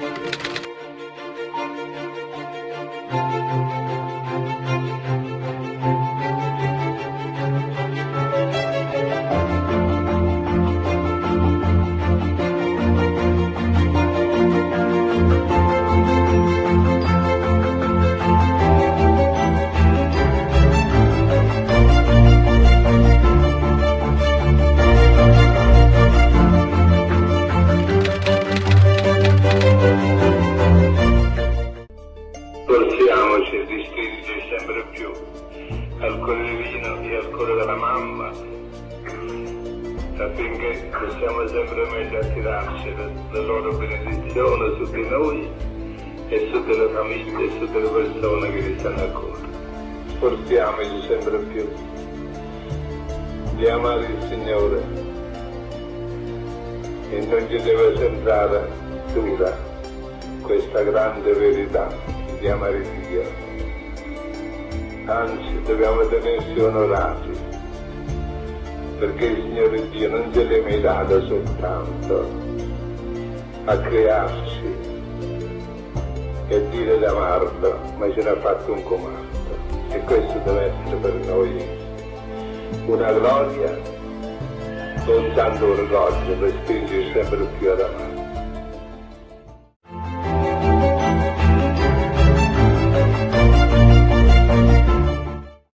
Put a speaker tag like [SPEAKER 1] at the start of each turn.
[SPEAKER 1] Thank you. sempre più al cuore divino e al cuore della mamma affinché possiamo sempre meglio attirarci la loro benedizione su di noi e su delle famiglie e su delle persone che vi stanno a cuore. Sforziamoci sempre più di amare il Signore e non ci deve sembrare dura questa grande verità di amare il Signore. Anzi, dobbiamo tenersi onorati perché il Signore Dio non ce l'ha mai dato soltanto a crearci e dire d'amarlo, ma ce n'ha fatto un comando. E questo deve essere per noi una gloria, un santo orgoglio per spingerci sempre più ad amare.